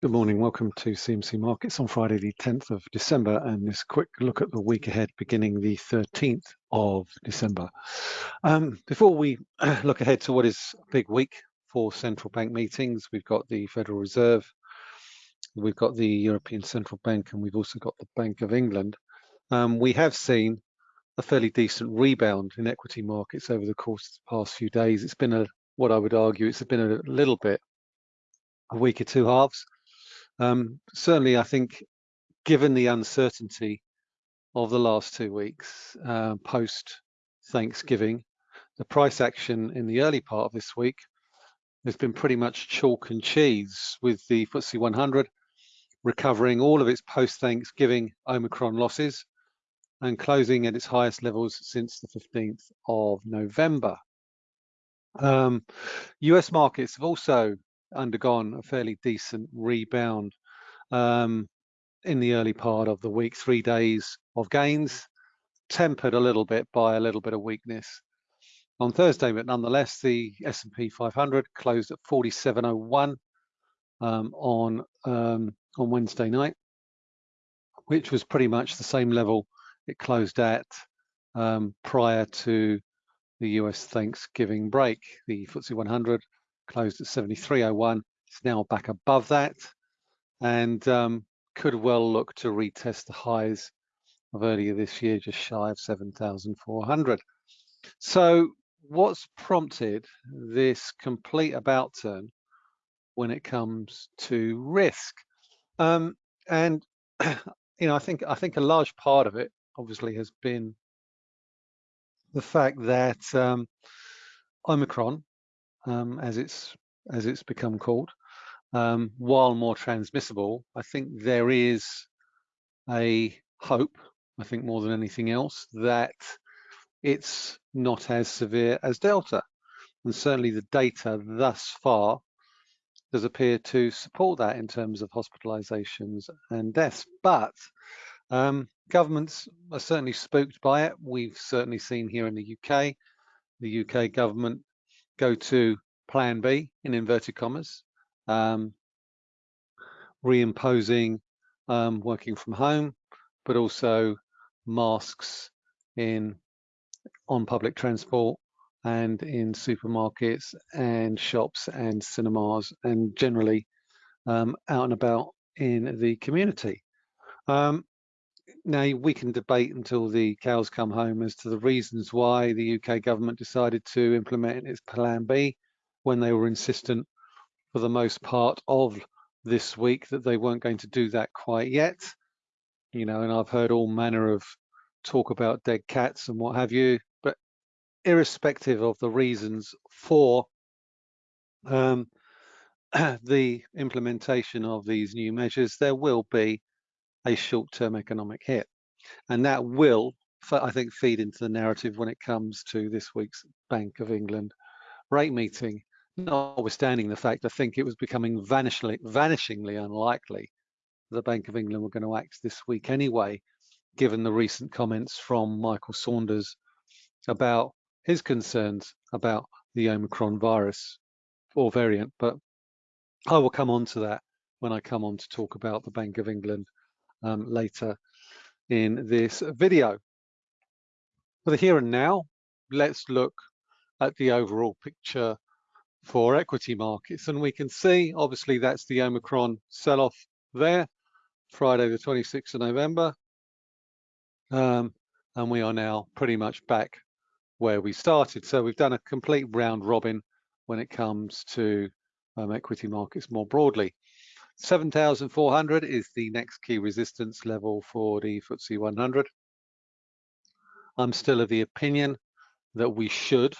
Good morning. Welcome to CMC Markets on Friday, the 10th of December, and this quick look at the week ahead beginning the 13th of December. Um, before we look ahead to what is a big week for central bank meetings, we've got the Federal Reserve, we've got the European Central Bank, and we've also got the Bank of England. Um, we have seen a fairly decent rebound in equity markets over the course of the past few days. It's been a, what I would argue, it's been a little bit a week or two halves. Um, certainly, I think, given the uncertainty of the last two weeks uh, post Thanksgiving, the price action in the early part of this week has been pretty much chalk and cheese, with the FTSE 100 recovering all of its post Thanksgiving Omicron losses and closing at its highest levels since the 15th of November. Um, US markets have also undergone a fairly decent rebound um, in the early part of the week, three days of gains, tempered a little bit by a little bit of weakness on Thursday, but nonetheless, the S&P 500 closed at 47.01 um, on um, on Wednesday night, which was pretty much the same level it closed at um, prior to the US Thanksgiving break. The FTSE 100 closed at 73.01. It's now back above that and um, could well look to retest the highs of earlier this year, just shy of 7,400. So what's prompted this complete about turn when it comes to risk? Um, and you know, I think I think a large part of it obviously has been the fact that um, Omicron um, as it's as it's become called. Um, while more transmissible, I think there is a hope, I think more than anything else, that it's not as severe as Delta. And certainly the data thus far does appear to support that in terms of hospitalizations and deaths. But um, governments are certainly spooked by it. We've certainly seen here in the UK, the UK government go to plan B in inverted commas, um, reimposing um, working from home, but also masks in on public transport and in supermarkets and shops and cinemas and generally um, out and about in the community. Um, now we can debate until the cows come home as to the reasons why the UK government decided to implement its Plan B when they were insistent for the most part of this week that they weren't going to do that quite yet. You know, and I've heard all manner of talk about dead cats and what have you, but irrespective of the reasons for um, the implementation of these new measures, there will be a short-term economic hit. And that will, I think, feed into the narrative when it comes to this week's Bank of England rate meeting, notwithstanding the fact I think it was becoming vanishingly, vanishingly unlikely that the Bank of England were going to act this week anyway, given the recent comments from Michael Saunders about his concerns about the Omicron virus or variant. But I will come on to that when I come on to talk about the Bank of England um, later in this video. For the here and now, let's look at the overall picture for equity markets. And we can see, obviously, that's the Omicron sell-off there, Friday the 26th of November. Um, and we are now pretty much back where we started. So we've done a complete round robin when it comes to um, equity markets more broadly. 7,400 is the next key resistance level for the FTSE 100. I'm still of the opinion that we should,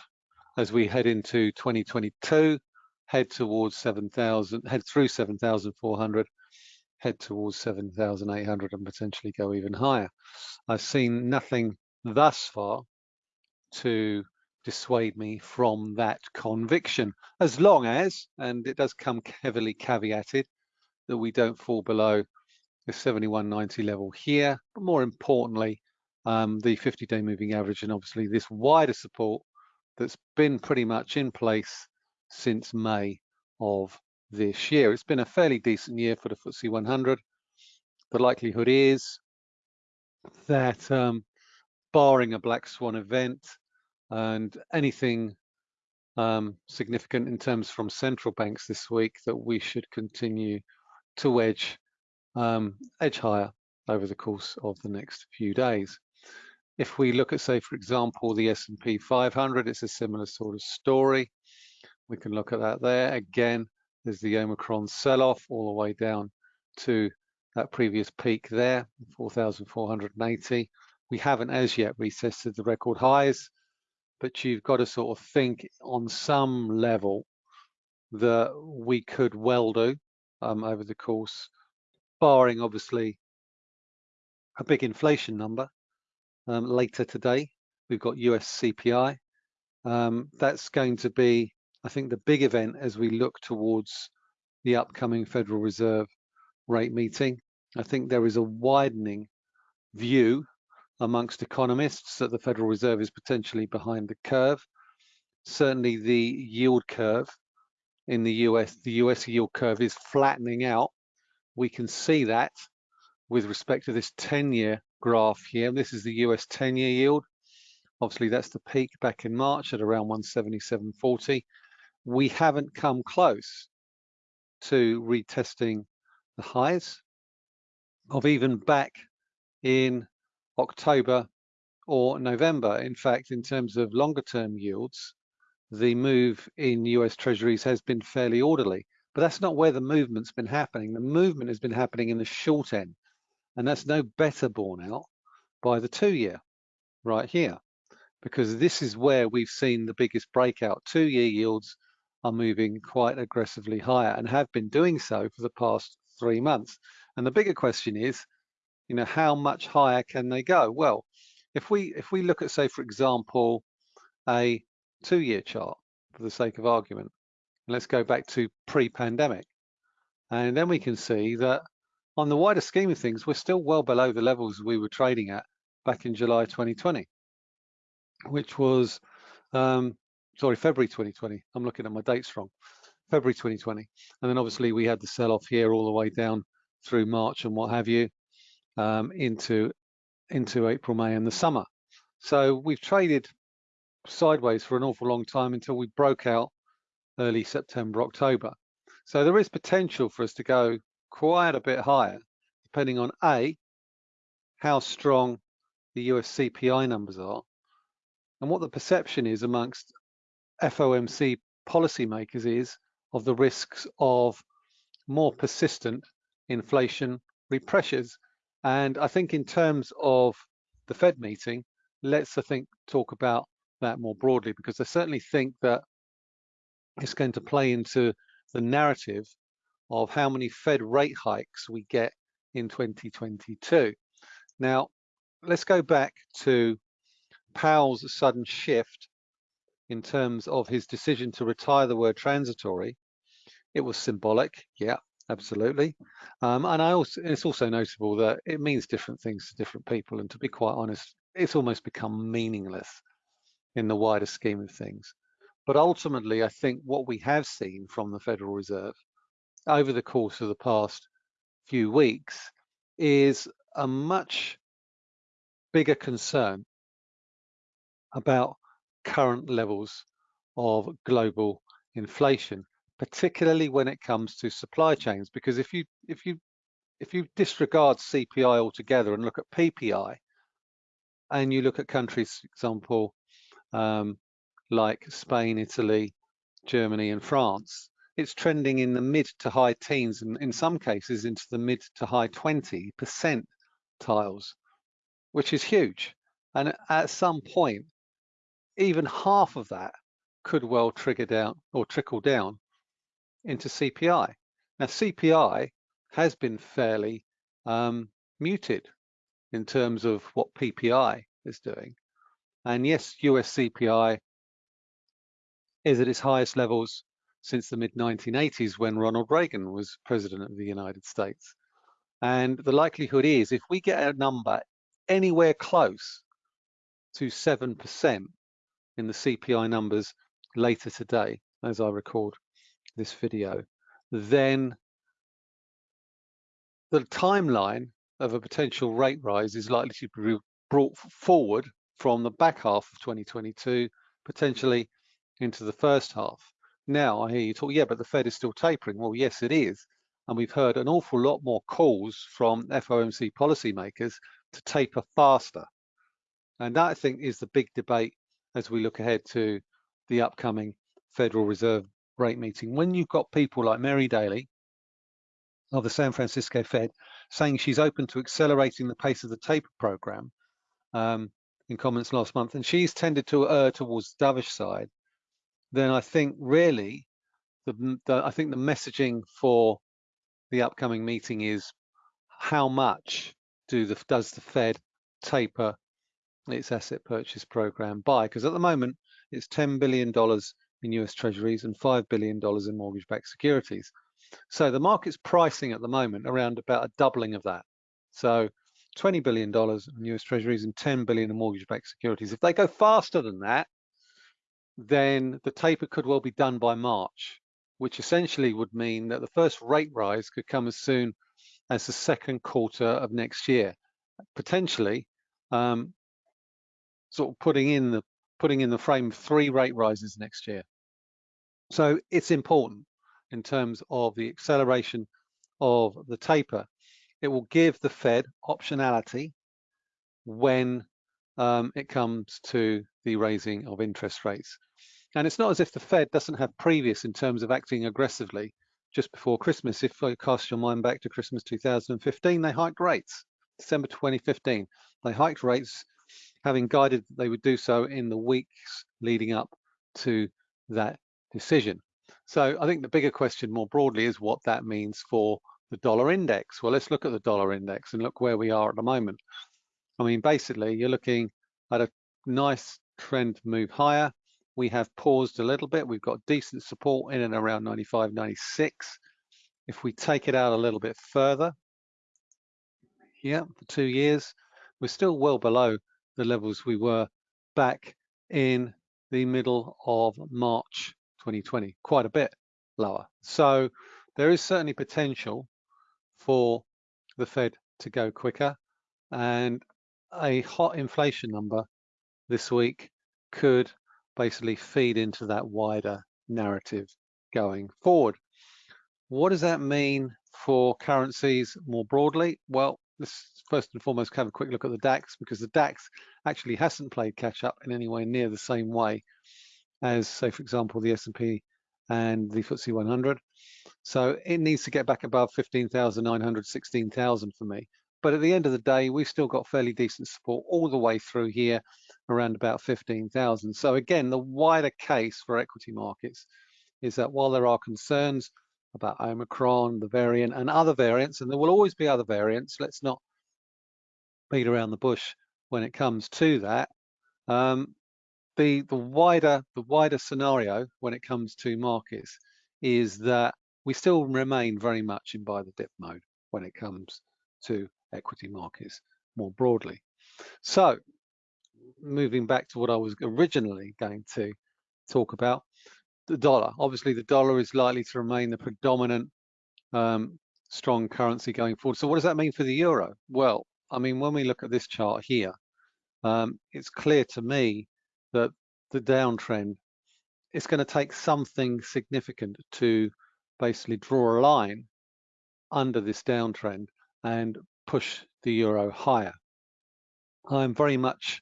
as we head into 2022, head towards 7,000, head through 7,400, head towards 7,800 and potentially go even higher. I've seen nothing thus far to dissuade me from that conviction, as long as, and it does come heavily caveated, that we don't fall below the 71.90 level here, but more importantly, um, the 50-day moving average and obviously this wider support that's been pretty much in place since May of this year. It's been a fairly decent year for the FTSE 100. The likelihood is that um, barring a black swan event and anything um, significant in terms from central banks this week that we should continue to edge um, edge higher over the course of the next few days. If we look at, say, for example, the S&P 500, it's a similar sort of story. We can look at that there. Again, there's the Omicron sell-off all the way down to that previous peak there, 4,480. We haven't as yet retested the record highs, but you've got to sort of think on some level that we could well do um, over the course, barring obviously a big inflation number um, later today. We've got US CPI. Um, that's going to be, I think, the big event as we look towards the upcoming Federal Reserve rate meeting. I think there is a widening view amongst economists that the Federal Reserve is potentially behind the curve. Certainly the yield curve in the US, the US yield curve is flattening out. We can see that with respect to this 10-year graph here. This is the US 10-year yield. Obviously, that's the peak back in March at around 177.40. We haven't come close to retesting the highs of even back in October or November. In fact, in terms of longer term yields, the move in US treasuries has been fairly orderly, but that's not where the movement's been happening. The movement has been happening in the short end, and that's no better borne out by the two year right here, because this is where we've seen the biggest breakout. Two year yields are moving quite aggressively higher and have been doing so for the past three months. And the bigger question is, you know, how much higher can they go? Well, if we if we look at, say, for example, a two-year chart for the sake of argument, let's go back to pre-pandemic, and then we can see that on the wider scheme of things, we're still well below the levels we were trading at back in July 2020, which was, um, sorry, February 2020. I'm looking at my dates wrong. February 2020. And then obviously we had the sell-off here all the way down through March and what have you um, into, into April, May and the summer. So we've traded sideways for an awful long time until we broke out early September, October. So there is potential for us to go quite a bit higher, depending on A, how strong the US CPI numbers are, and what the perception is amongst FOMC policymakers is of the risks of more persistent inflationary pressures. And I think in terms of the Fed meeting, let's I think talk about that more broadly because I certainly think that it's going to play into the narrative of how many Fed rate hikes we get in 2022. Now, let's go back to Powell's sudden shift in terms of his decision to retire the word transitory. It was symbolic, yeah, absolutely. Um, and I also, it's also notable that it means different things to different people. And to be quite honest, it's almost become meaningless in the wider scheme of things. But ultimately, I think what we have seen from the Federal Reserve over the course of the past few weeks is a much bigger concern about current levels of global inflation, particularly when it comes to supply chains. Because if you if you if you disregard CPI altogether and look at PPI, and you look at countries, for example, um, like Spain, Italy, Germany, and France, it's trending in the mid to high teens, and in some cases into the mid to high 20% tiles, which is huge. And at some point, even half of that could well trigger down or trickle down into CPI. Now, CPI has been fairly um, muted in terms of what PPI is doing. And yes, US CPI is at its highest levels since the mid 1980s when Ronald Reagan was president of the United States. And the likelihood is if we get a number anywhere close to 7%, in the CPI numbers later today as I record this video, then the timeline of a potential rate rise is likely to be brought forward from the back half of 2022, potentially into the first half. Now I hear you talk, yeah, but the Fed is still tapering. Well, yes, it is. And we've heard an awful lot more calls from FOMC policymakers to taper faster. And that I think is the big debate as we look ahead to the upcoming Federal Reserve rate meeting. When you've got people like Mary Daly of the San Francisco Fed saying she's open to accelerating the pace of the taper program um, in comments last month, and she's tended to err towards the dovish side, then I think really, the, the, I think the messaging for the upcoming meeting is how much do the, does the Fed taper its asset purchase program by? Because at the moment, it's $10 billion in US Treasuries and $5 billion in mortgage-backed securities. So the market's pricing at the moment around about a doubling of that. So $20 billion in US Treasuries and 10 billion in mortgage-backed securities. If they go faster than that, then the taper could well be done by March, which essentially would mean that the first rate rise could come as soon as the second quarter of next year, potentially um, sort of putting in the putting in the frame three rate rises next year. So it's important in terms of the acceleration of the taper. It will give the Fed optionality when um, it comes to the raising of interest rates. And it's not as if the Fed doesn't have previous in terms of acting aggressively just before Christmas. If I cast your mind back to Christmas 2015, they hiked rates. December 2015, they hiked rates, having guided that they would do so in the weeks leading up to that decision. So I think the bigger question more broadly is what that means for the dollar index. Well, let's look at the dollar index and look where we are at the moment. I mean, basically, you're looking at a nice trend move higher. We have paused a little bit. We've got decent support in and around 95, 96. If we take it out a little bit further, yeah, for two years, we're still well below the levels we were back in the middle of March 2020, quite a bit lower. So there is certainly potential for the Fed to go quicker and a hot inflation number this week could basically feed into that wider narrative going forward. What does that mean for currencies more broadly? Well, let's first and foremost have a quick look at the DAX because the DAX actually hasn't played catch up in any way near the same way as, say, for example, the S&P and the FTSE 100. So it needs to get back above 15,900, 16,000 for me. But at the end of the day, we've still got fairly decent support all the way through here, around about 15,000. So again, the wider case for equity markets is that while there are concerns about Omicron, the variant, and other variants, and there will always be other variants, let's not beat around the bush when it comes to that. Um, the the wider the wider scenario when it comes to markets is that we still remain very much in buy the dip mode when it comes to equity markets more broadly. So moving back to what I was originally going to talk about, the dollar. Obviously, the dollar is likely to remain the predominant um, strong currency going forward. So what does that mean for the euro? Well, I mean, when we look at this chart here, um, it's clear to me that the downtrend, it's going to take something significant to basically draw a line under this downtrend and push the euro higher. I'm very much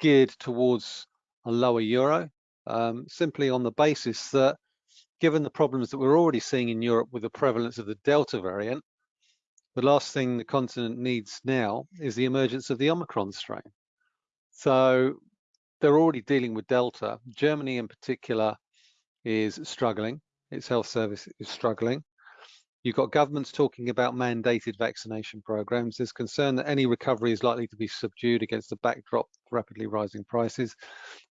geared towards a lower euro, um, simply on the basis that given the problems that we're already seeing in Europe with the prevalence of the Delta variant, the last thing the continent needs now is the emergence of the Omicron strain. So they're already dealing with Delta. Germany in particular is struggling. Its health service is struggling. You've got governments talking about mandated vaccination programs. There's concern that any recovery is likely to be subdued against the backdrop of rapidly rising prices.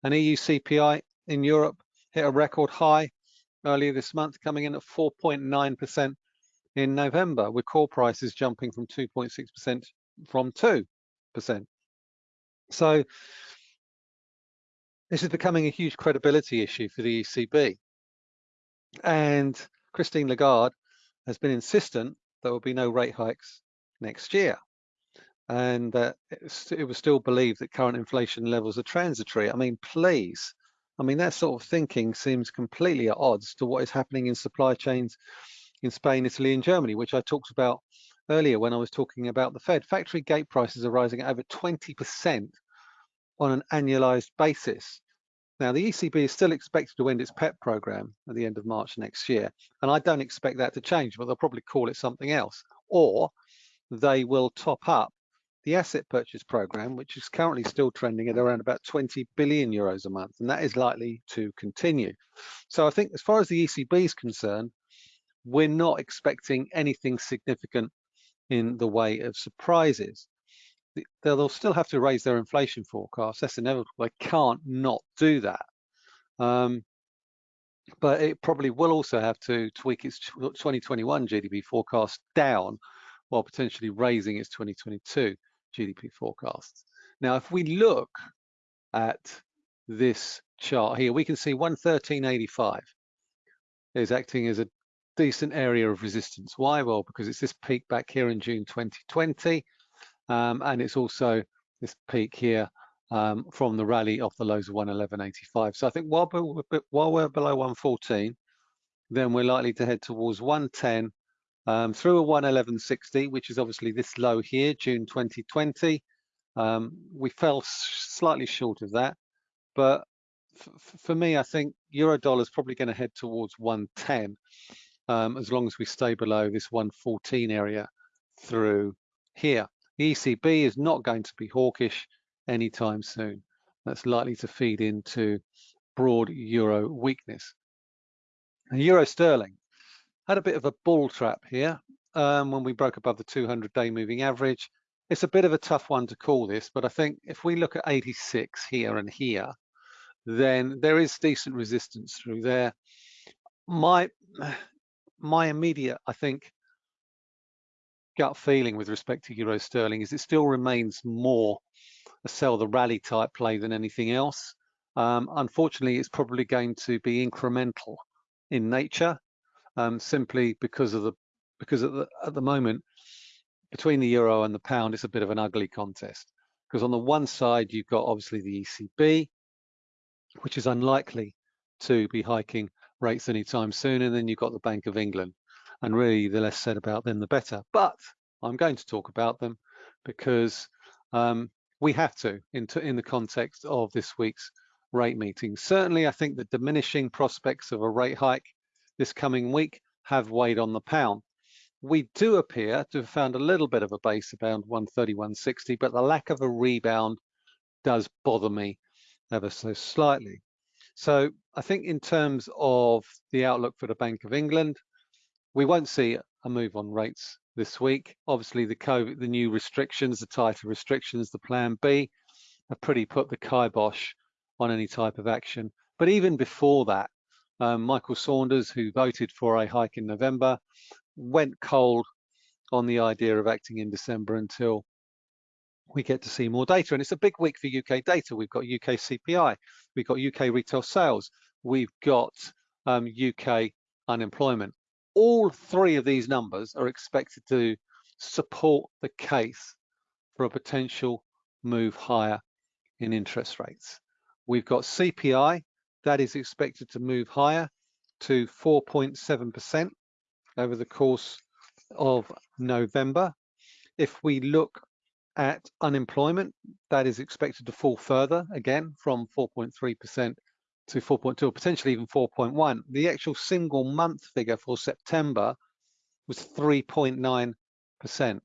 And EU CPI in Europe hit a record high earlier this month, coming in at 4.9% in November, with core prices jumping from 2.6% from 2%. So this is becoming a huge credibility issue for the ECB. And Christine Lagarde has been insistent there will be no rate hikes next year. And uh, it was still believed that current inflation levels are transitory. I mean, please. I mean, that sort of thinking seems completely at odds to what is happening in supply chains in Spain, Italy, and Germany, which I talked about earlier when I was talking about the Fed. Factory gate prices are rising at over 20% on an annualized basis. Now, the ECB is still expected to end its PEP program at the end of March next year, and I don't expect that to change, but they'll probably call it something else, or they will top up the asset purchase program, which is currently still trending at around about 20 billion euros a month, and that is likely to continue. So I think as far as the ECB is concerned, we're not expecting anything significant in the way of surprises. They'll still have to raise their inflation forecast. That's inevitable. They can't not do that. Um, but it probably will also have to tweak its 2021 GDP forecast down while potentially raising its 2022 GDP forecasts. Now, if we look at this chart here, we can see 113.85 is acting as a decent area of resistance. Why? Well, because it's this peak back here in June 2020, um, and it's also this peak here um, from the rally off the lows of 111.85. So I think while we're, while we're below 114, then we're likely to head towards 110 um, through a 111.60, which is obviously this low here, June 2020. Um, we fell slightly short of that, but for me, I think euro dollar is probably going to head towards 110 um, as long as we stay below this 114 area through here. The ECB is not going to be hawkish anytime soon. That's likely to feed into broad euro weakness. euro sterling had a bit of a bull trap here um, when we broke above the 200-day moving average. It's a bit of a tough one to call this, but I think if we look at 86 here and here, then there is decent resistance through there. My my immediate, I think, gut feeling with respect to euro sterling is it still remains more a sell the rally type play than anything else. Um, unfortunately, it's probably going to be incremental in nature, um, simply because of the because at the, at the moment between the euro and the pound, it's a bit of an ugly contest. Because on the one side, you've got obviously the ECB, which is unlikely to be hiking rates anytime soon. And then you've got the Bank of England. And really, the less said about them, the better. But I'm going to talk about them because um, we have to in, in the context of this week's rate meeting. Certainly, I think the diminishing prospects of a rate hike this coming week have weighed on the pound. We do appear to have found a little bit of a base around 131.60, but the lack of a rebound does bother me ever so slightly. So I think in terms of the outlook for the Bank of England, we won't see a move on rates this week. Obviously, the COVID, the new restrictions, the tighter restrictions, the Plan B, have pretty put the kibosh on any type of action. But even before that, um, Michael Saunders, who voted for a hike in November, went cold on the idea of acting in December until we get to see more data. And it's a big week for UK data. We've got UK CPI, we've got UK retail sales, we've got um, UK unemployment. All three of these numbers are expected to support the case for a potential move higher in interest rates. We've got CPI, that is expected to move higher to 4.7% over the course of November. If we look at unemployment, that is expected to fall further again from 4.3% to 4.2 or potentially even 4.1. The actual single month figure for September was 3.9%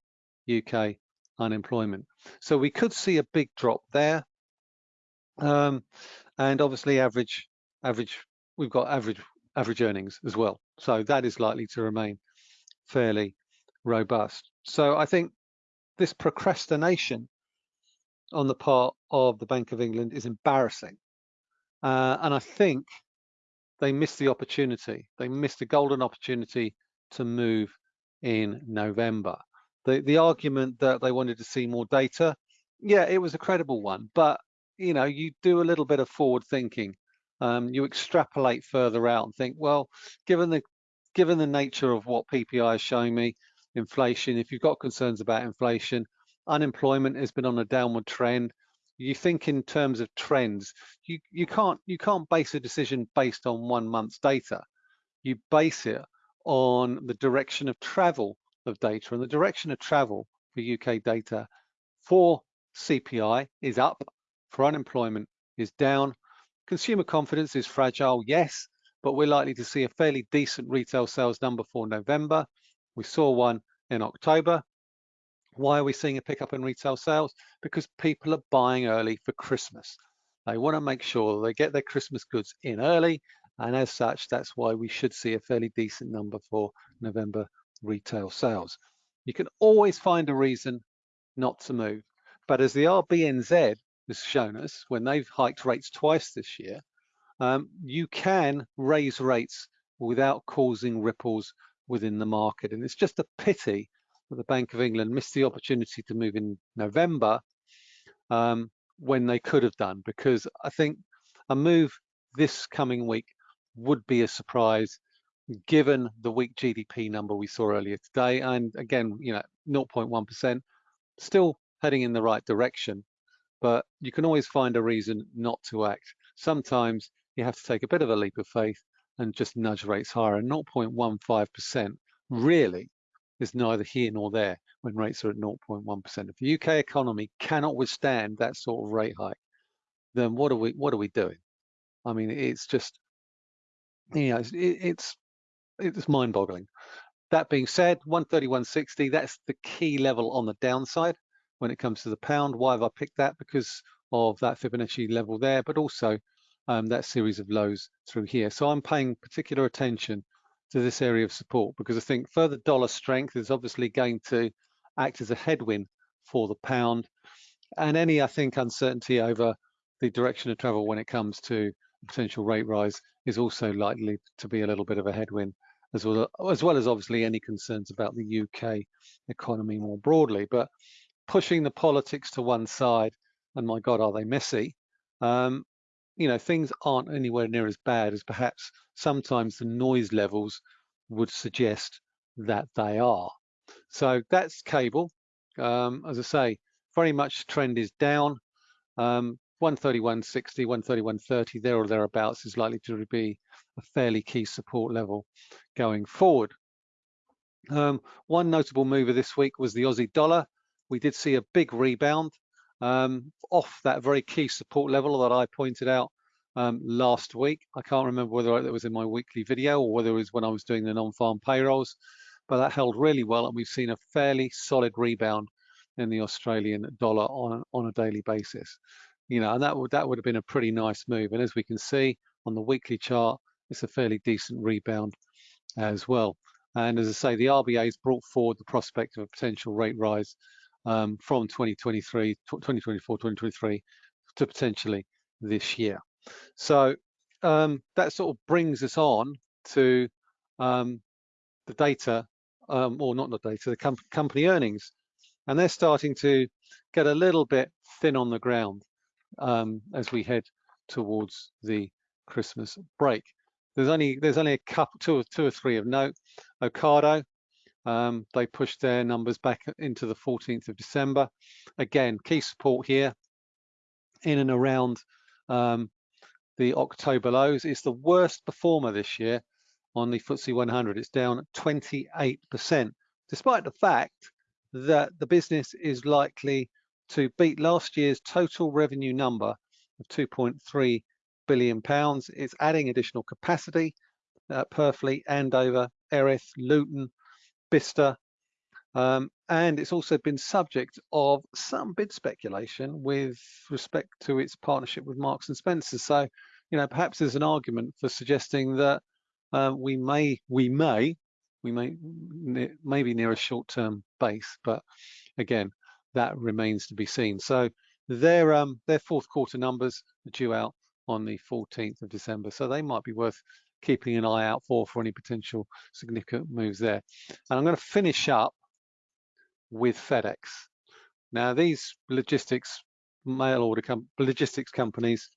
UK unemployment. So we could see a big drop there. Um, and obviously average, average, we've got average, average earnings as well. So that is likely to remain fairly robust. So I think this procrastination on the part of the Bank of England is embarrassing. Uh, and I think they missed the opportunity. They missed a golden opportunity to move in November. The, the argument that they wanted to see more data, yeah, it was a credible one, but you know, you do a little bit of forward thinking. Um, you extrapolate further out and think, well, given the given the nature of what PPI is showing me, inflation, if you've got concerns about inflation, unemployment has been on a downward trend. You think in terms of trends, you, you can't you can't base a decision based on one month's data. You base it on the direction of travel of data and the direction of travel for UK data for CPI is up, for unemployment is down. Consumer confidence is fragile, yes, but we're likely to see a fairly decent retail sales number for November. We saw one in October. Why are we seeing a pickup in retail sales? Because people are buying early for Christmas. They want to make sure they get their Christmas goods in early, and as such, that's why we should see a fairly decent number for November retail sales. You can always find a reason not to move. But as the RBNZ has shown us, when they've hiked rates twice this year, um, you can raise rates without causing ripples within the market. And it's just a pity the Bank of England missed the opportunity to move in November um, when they could have done, because I think a move this coming week would be a surprise given the weak GDP number we saw earlier today. And again, you know, 0.1%, still heading in the right direction, but you can always find a reason not to act. Sometimes you have to take a bit of a leap of faith and just nudge rates higher. And 0.15% really is neither here nor there when rates are at 0.1%. If the UK economy cannot withstand that sort of rate hike, then what are we what are we doing? I mean, it's just, you know, it's it's, it's mind-boggling. That being said, 131.60, that's the key level on the downside when it comes to the pound. Why have I picked that? Because of that Fibonacci level there, but also um, that series of lows through here. So I'm paying particular attention to this area of support because I think further dollar strength is obviously going to act as a headwind for the pound and any, I think, uncertainty over the direction of travel when it comes to potential rate rise is also likely to be a little bit of a headwind as well as, well as obviously any concerns about the UK economy more broadly. But pushing the politics to one side, and my God, are they messy? Um, you know, things aren't anywhere near as bad as perhaps sometimes the noise levels would suggest that they are. So that's cable. Um, as I say, very much trend is down. Um, 131.60, 131.30, there or thereabouts is likely to be a fairly key support level going forward. Um, one notable mover this week was the Aussie dollar. We did see a big rebound um, off that very key support level that I pointed out um, last week. I can't remember whether it was in my weekly video or whether it was when I was doing the non-farm payrolls, but that held really well and we've seen a fairly solid rebound in the Australian dollar on, on a daily basis. You know, and that would that would have been a pretty nice move. And as we can see on the weekly chart, it's a fairly decent rebound as well. And as I say, the RBA has brought forward the prospect of a potential rate rise um, from 2023, 2024, 2023 to potentially this year. So um, that sort of brings us on to um, the data, um, or not the data, the com company earnings. And they're starting to get a little bit thin on the ground um, as we head towards the Christmas break. There's only there's only a couple, two or two or three of note. Ocado, um, they pushed their numbers back into the 14th of December. Again, key support here in and around um, the October lows. It's the worst performer this year on the FTSE 100. It's down 28%, despite the fact that the business is likely to beat last year's total revenue number of 2.3 billion pounds. It's adding additional capacity at Purfleet, Andover, Erith, Luton, Bicester, um, and it's also been subject of some bid speculation with respect to its partnership with Marks and Spencer. So, you know, perhaps there's an argument for suggesting that uh, we may, we may, we may, maybe near a short-term base, but again, that remains to be seen. So their um, their fourth quarter numbers are due out on the 14th of December, so they might be worth keeping an eye out for for any potential significant moves there. And I'm going to finish up with FedEx. Now, these logistics mail order com logistics companies,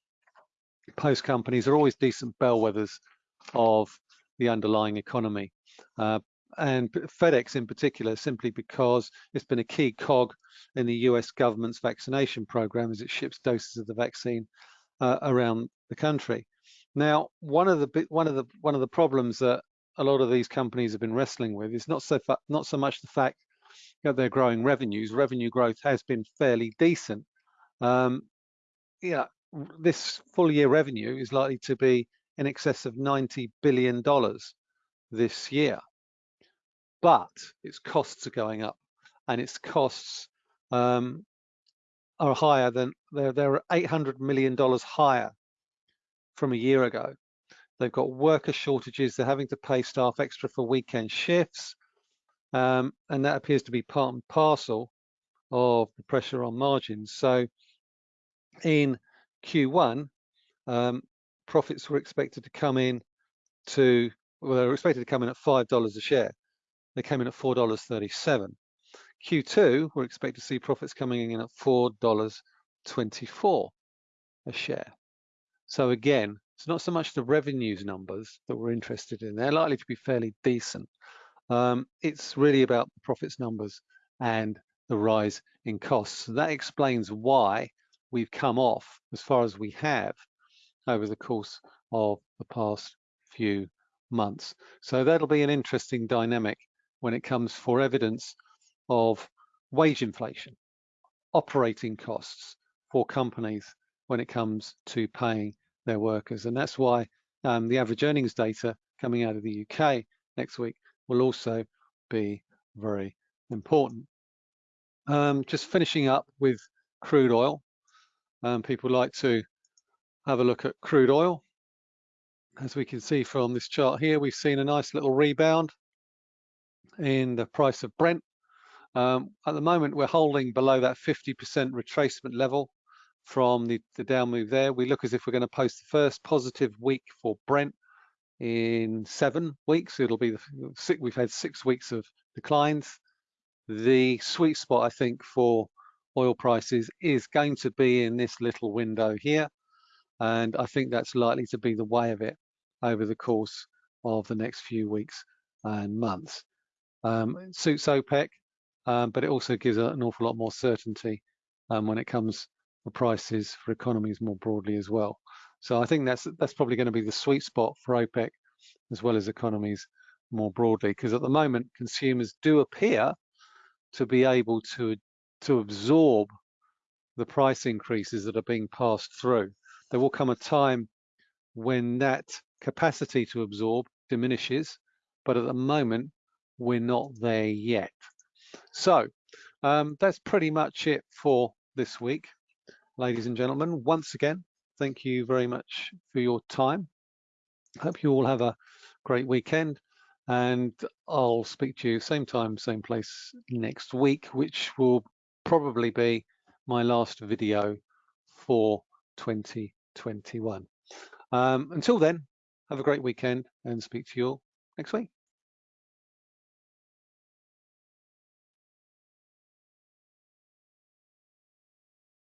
post companies are always decent bellwethers of the underlying economy. Uh, and FedEx in particular, simply because it's been a key cog in the US government's vaccination program as it ships doses of the vaccine uh, around the country. Now, one of the one of the one of the problems that a lot of these companies have been wrestling with is not so not so much the fact that they're growing revenues. Revenue growth has been fairly decent. Um, yeah, this full year revenue is likely to be in excess of 90 billion dollars this year but its costs are going up and its costs um, are higher than they're, they're 800 million dollars higher from a year ago they've got worker shortages they're having to pay staff extra for weekend shifts um, and that appears to be part and parcel of the pressure on margins so in q1 um, profits were expected to come in to well they were expected to come in at five dollars a share they came in at $4.37. Q2, we're expected to see profits coming in at $4.24 a share. So again, it's not so much the revenues numbers that we're interested in. They're likely to be fairly decent. Um, it's really about the profits numbers and the rise in costs. So that explains why we've come off as far as we have over the course of the past few months. So that'll be an interesting dynamic when it comes for evidence of wage inflation, operating costs for companies when it comes to paying their workers. And that's why um, the average earnings data coming out of the UK next week will also be very important. Um, just finishing up with crude oil. Um, people like to have a look at crude oil. As we can see from this chart here, we've seen a nice little rebound in the price of Brent. Um, at the moment, we're holding below that 50% retracement level from the, the down move there. We look as if we're going to post the first positive week for Brent in seven weeks. It'll be the six, we've had six weeks of declines. The sweet spot, I think, for oil prices is going to be in this little window here. And I think that's likely to be the way of it over the course of the next few weeks and months. Um, it suits OPEC, um, but it also gives an awful lot more certainty um, when it comes for prices for economies more broadly as well. So I think that's that's probably going to be the sweet spot for OPEC as well as economies more broadly, because at the moment consumers do appear to be able to to absorb the price increases that are being passed through. There will come a time when that capacity to absorb diminishes, but at the moment we're not there yet. So um, that's pretty much it for this week, ladies and gentlemen. Once again, thank you very much for your time. Hope you all have a great weekend and I'll speak to you same time, same place next week, which will probably be my last video for 2021. Um, until then, have a great weekend and speak to you all next week.